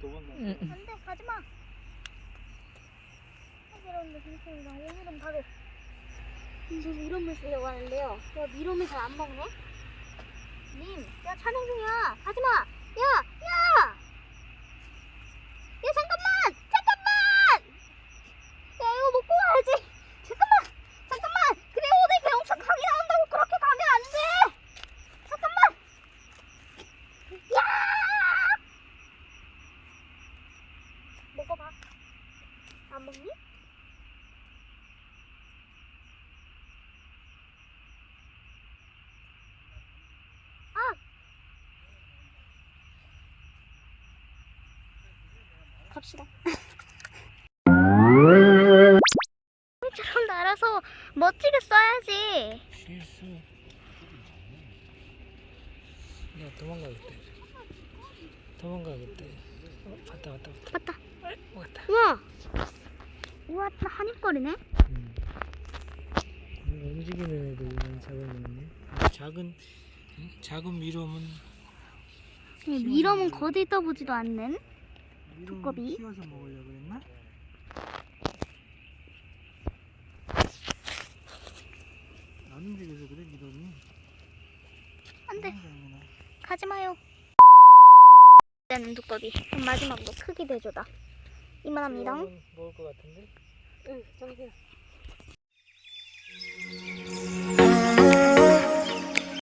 도망가. 응, 응. 안돼 가지마. 이런데 괜찮습니다 오늘은 바로 이제 미럼을 쓰려고 하는데요? 야 미럼을 잘안 먹네? 님 야 촬영 중이야. 가지마 야야 야 잠깐만 잠깐만 야 이거 먹고 가야지 잠깐만 잠깐만 그래 오늘 배 엄청 강이 나온다고 그렇게 가면 안돼 잠깐만 야 먹어봐 안 먹니? 아! 갑시다. 날아서 멋지게 써야지. 실수. 야 도망가겠대. 도망가겠대. 어, 왔다 왔다 왔다. 맞다. 왔다. 우와! 우와, 또 한입거리네? 음. 음, 움직이는 애들만 잡아먹네. 아, 작은 응? 작은 미럼은 미럼은 거들 떠보지도 않는? 두꺼비? 키워서 먹으려고 그랬나? 안 움직여서 그래 미럼이. 안 돼. 도망가는구나. 가지 마요. 되는 두꺼비. 그럼 마지막으로 크기 대조다. 이만합니다. 먹을 것 같은데? 응, 정신.